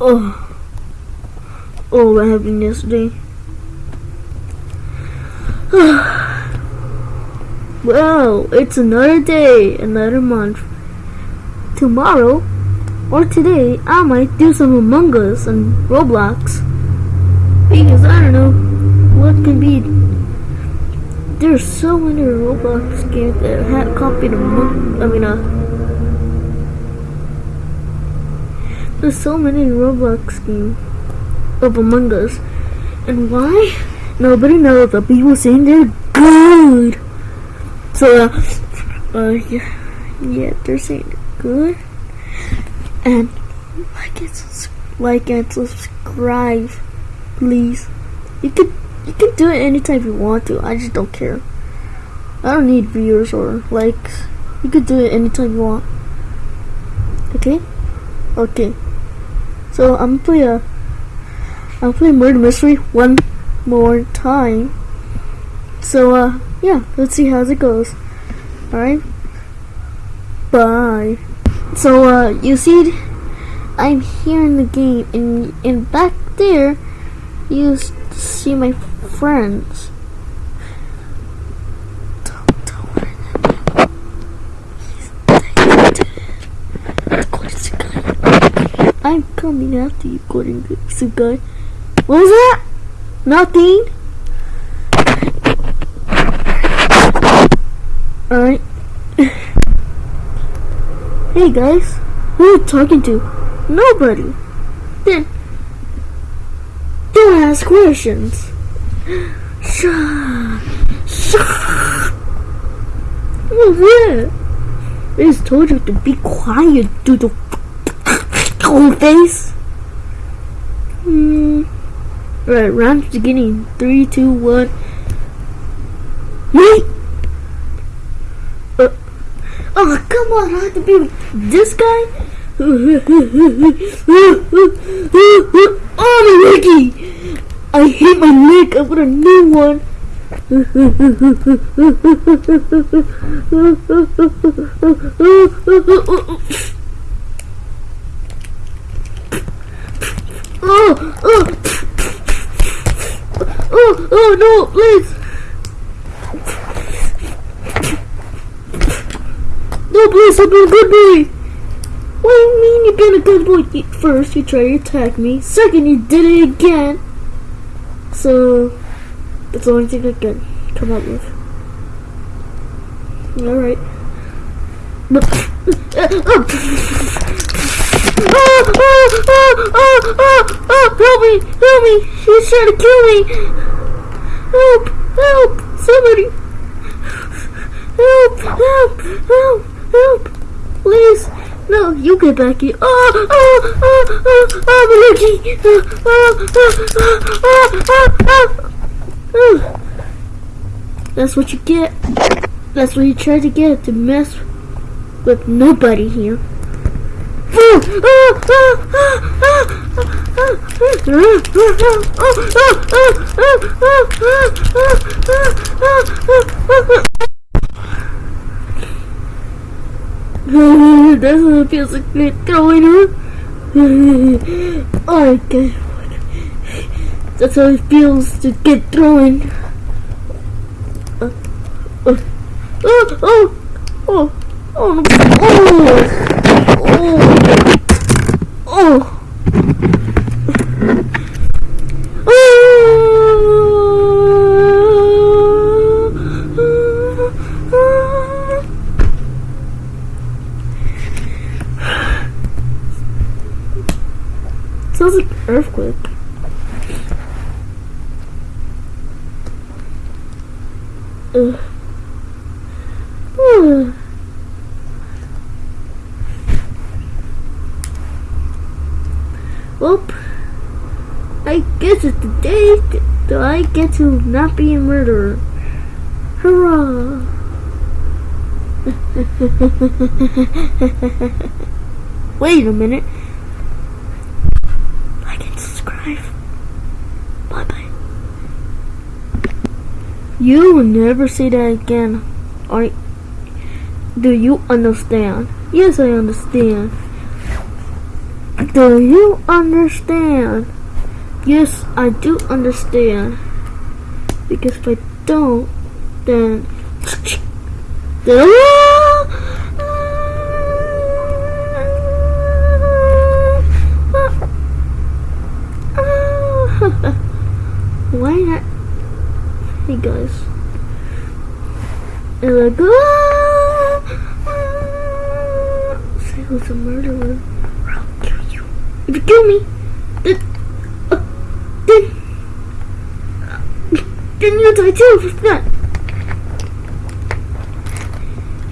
oh. Oh, what happened yesterday? well, it's another day, another month. Tomorrow, or today, I might do some Among Us and Roblox. Because I don't know what can be. There's so many Roblox games that have copied Among. I mean, uh. There's so many Roblox games of Among Us. And why? Nobody knows, but people saying they're good. So, uh, uh yeah, yeah, they're saying they're good. And like and, like and subscribe, please. You could, you can do it anytime you want to. I just don't care. I don't need viewers or likes. You could do it anytime you want. Okay? Okay. So I'm play a I'll play Murder Mystery one more time. So, uh, yeah, let's see how it goes. Alright? Bye. So, uh, you see, I'm here in the game, and, and back there, you see my friends. Don't, don't worry I'm coming after you, Gordon Sugai. What was that? Nothing. Alright. hey guys, who are you talking to? Nobody. Then, don't ask questions. Shut. Shut. What's that? I just told you to be quiet, doodle. Cold face. Hmm. Right, round beginning. Three, two, one. Wait! Uh, oh, come on, I have to be this guy? oh, my leggy! I hate my leg, I want a new one. Oh, oh. Oh, oh no, please. No, please, I've been a good boy. What do you mean you've been a good boy? First, you tried to attack me. Second, you did it again. So, that's the only thing I can come up with. Alright. Oh, oh, oh, oh, oh, oh, me, help he's trying to kill me. Help! Help! Somebody! Help! Help! Help! Help! Please! No, you get back here. Oh! Oh! Oh! Oh! Oh! oh I'm allergic! Oh! Oh! Oh! Oh! Oh! Oh! oh. That's what you get. That's what you try to get to mess with nobody here. That's what feels like me throwing her. Oh god. That's how it feels to get thrown. Uh, oh, oh, oh, Oh, oh, oh. Oh. Sounds like an earthquake. Ugh. Oop. I guess it's the day that I get to not be a murderer. Hurrah! Wait a minute. Like and subscribe. Bye bye. You will never see that again. Are do you understand? Yes, I understand. Do you understand? Yes, I do understand. Because if I don't, then. then Why not? Hey guys. And like, ah, ah. say who's a murderer. I'll kill you. If you kill me, then, uh, then, uh, then you die too. If not,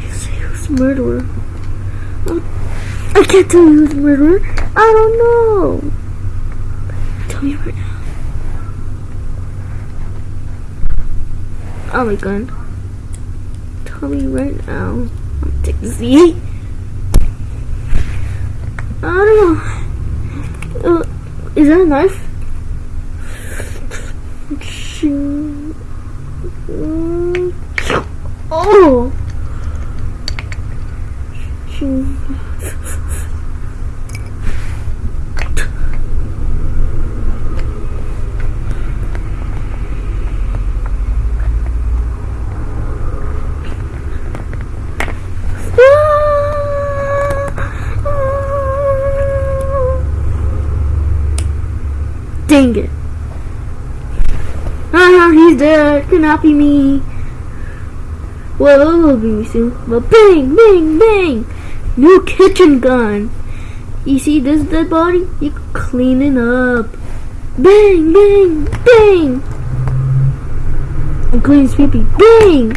you say murderer. I can't tell you who's murderer. I don't know. Tell me right now. Oh my god. Tell me right now. I'm take Z. I don't know. Uh, is that a knife? Oh! Dang it. Ah, he's dead. Cannot be me. Well, it will be me soon. But bang, bang, bang. New kitchen gun. You see this dead body? You clean it up. Bang, bang, bang. And clean pee Bang.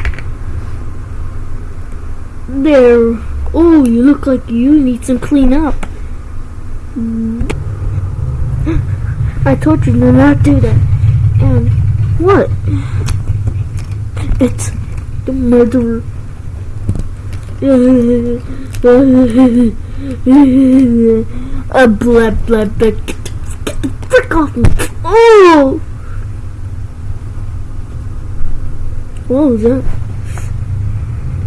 There. Oh, you look like you need some clean up. I told you to not do that. And what? It's the murderer. A blah blah blah. Get the, frick off me! Oh! What was that?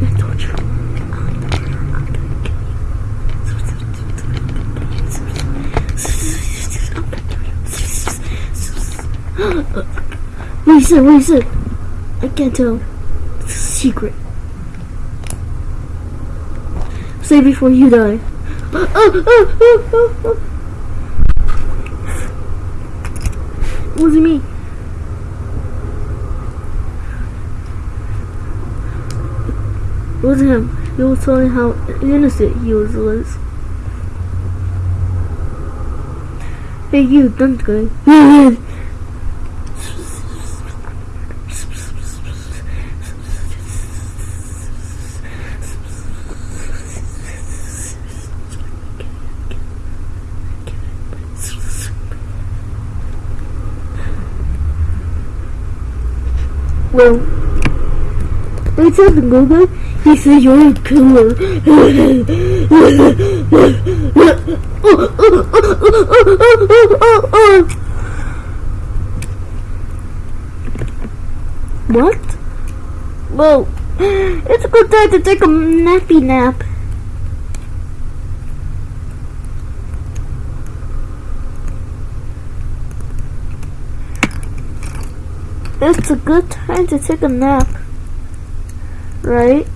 I told you. Is it? I can't tell. It's a secret. Say before you die. Oh, oh, oh, oh, oh. It mean? It wasn't him. He was telling how innocent he was. was. Hey, you, don't go. Well, what's up, Google? He said you're a killer. what? Well, it's a good time to take a nappy nap. It's a good time to take a nap. Right?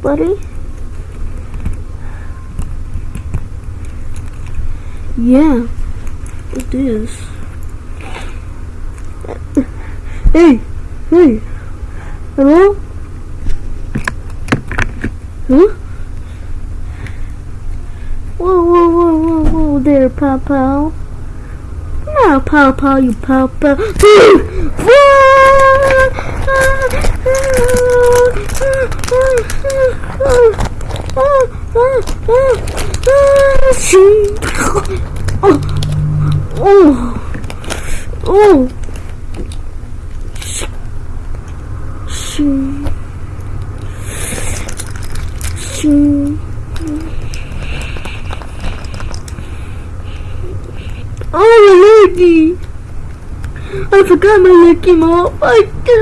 Buddy? Yeah, it is. Hey, hey, hello? Huh? Whoa, whoa, whoa, whoa, whoa there, Pow Pow. Pow Pow, you Pow Pow.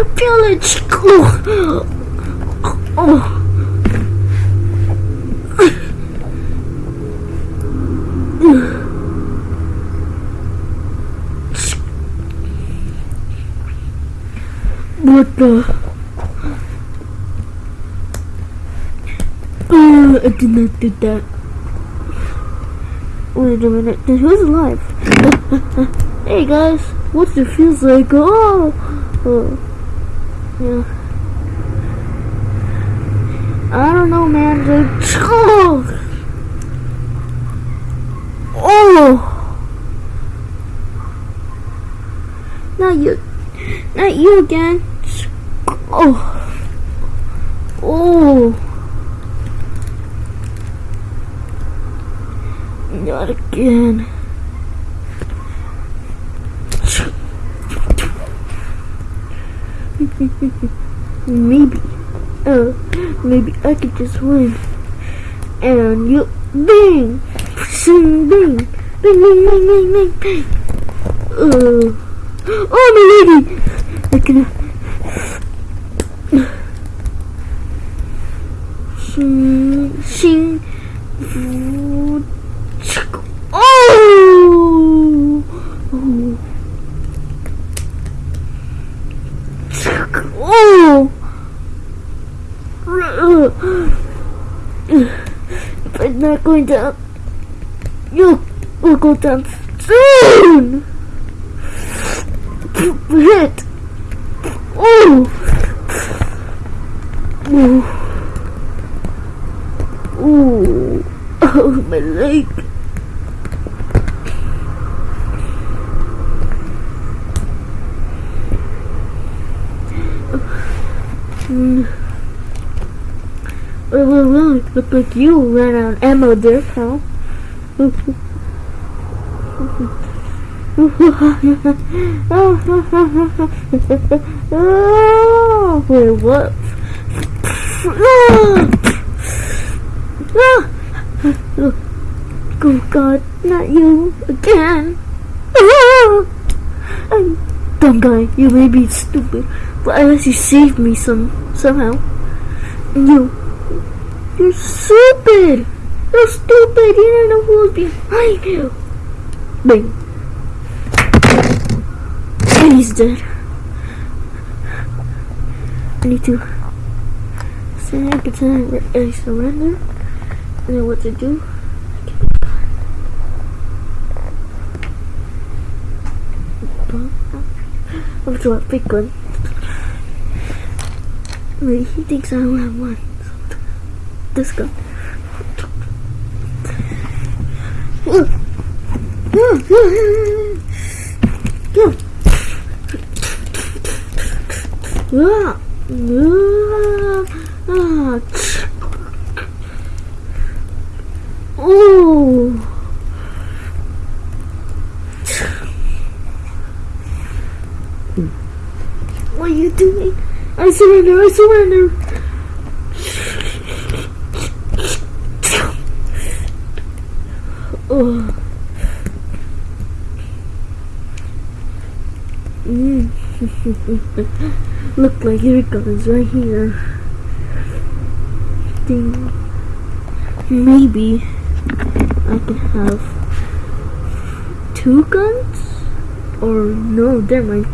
village. Oh. Oh. What the? Oh, I did not do that. Wait a minute, who's alive? hey guys, what it feels like? Oh! oh yeah. I don't know, man. Oh, oh, not you, not you again. Oh, oh. Not again. maybe. Oh, maybe I could just win. And you. Bing! Bing! Bing! Bing! Bing! Bing! Bing! Bing! Bing! Uh, oh, my lady! I can. Shing. Shing. Oh! Oh! If I'm not going down, you will go down soon! Hit! Oh! Oh! Oh! Oh, my leg! Mm. Well, well, well, it looked like you ran out of ammo there, pal. oh, wait, what? Oh God, not you again. Dumb guy, you may be stupid, but least you saved me some somehow. You, you're stupid. You're stupid. You don't know who was behind you. Bang. And he's dead. I need to say pretend I surrender. I know what to do. I'm sure a big gun. Wait, he thinks I only have one. This gun. Oh. What are you doing? I surrender, I surrender. Oh. Mm. Look like your gun's right here. Ding. Maybe I can have two guns? Or no, never mind.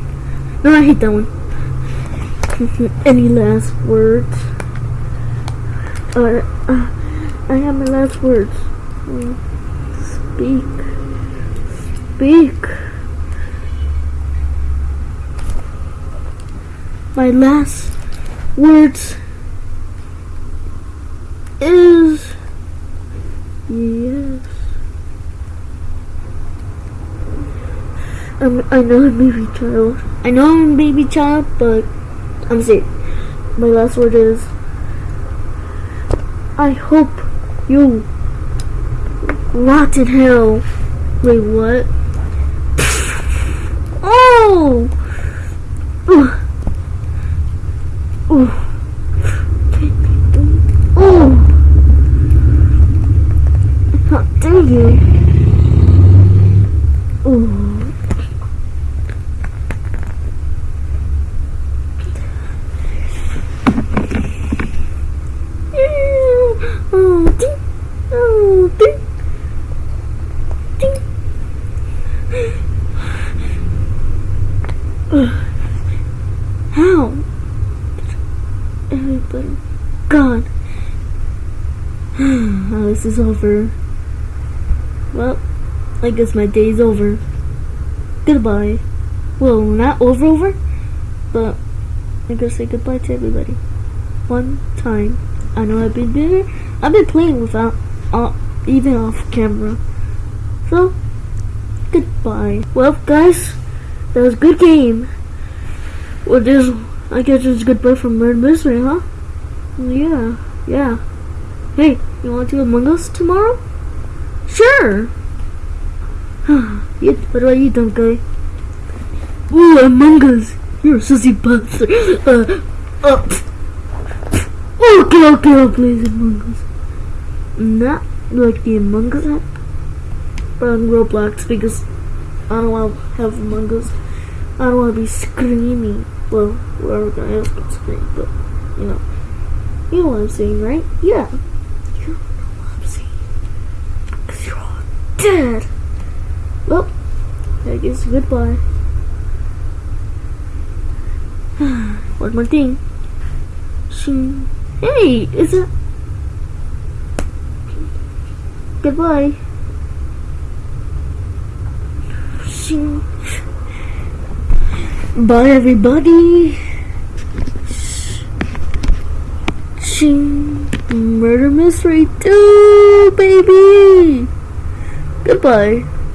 No, I hate that one. Any last words? Uh, I have my last words. Mm, Speak. Speak. My last words is yes. I'm, I know I'm a baby child. I know I'm a baby child, but I'm sick. My last word is I hope you rot in hell. Wait, what? Oh! Ooh. Ooh. Ooh. How you? Ooh. Oh, ding. Oh, ding. Ding. Ugh. How? now. Everybody gone. oh, this is over. Well, I guess my day's over. Goodbye. Well, not over over, but I gotta say goodbye to everybody. One time. I know I've been busy. I've been playing without, uh, even off camera. So, goodbye. Well, guys, that was a good game. Well, this, I guess it's goodbye from Murder Mystery, huh? Yeah, yeah. Hey, you want to Among Us tomorrow? Sure. what about you, dumb guy? Ooh, Among Us. You're a sissy bastard. Uh, uh, okay, okay, I'll Among Us. Not like the Among Us app, but on Roblox because I don't want to have Among Us. I don't want to be screaming. Well, whoever gonna else can scream, but you know, you know what I'm saying, right? Yeah, you know what I'm saying. Cause you're all dead. Well, I guess goodbye. One more thing. Hey, is it? Goodbye. Bye, everybody. Murder Mystery 2, baby. Goodbye.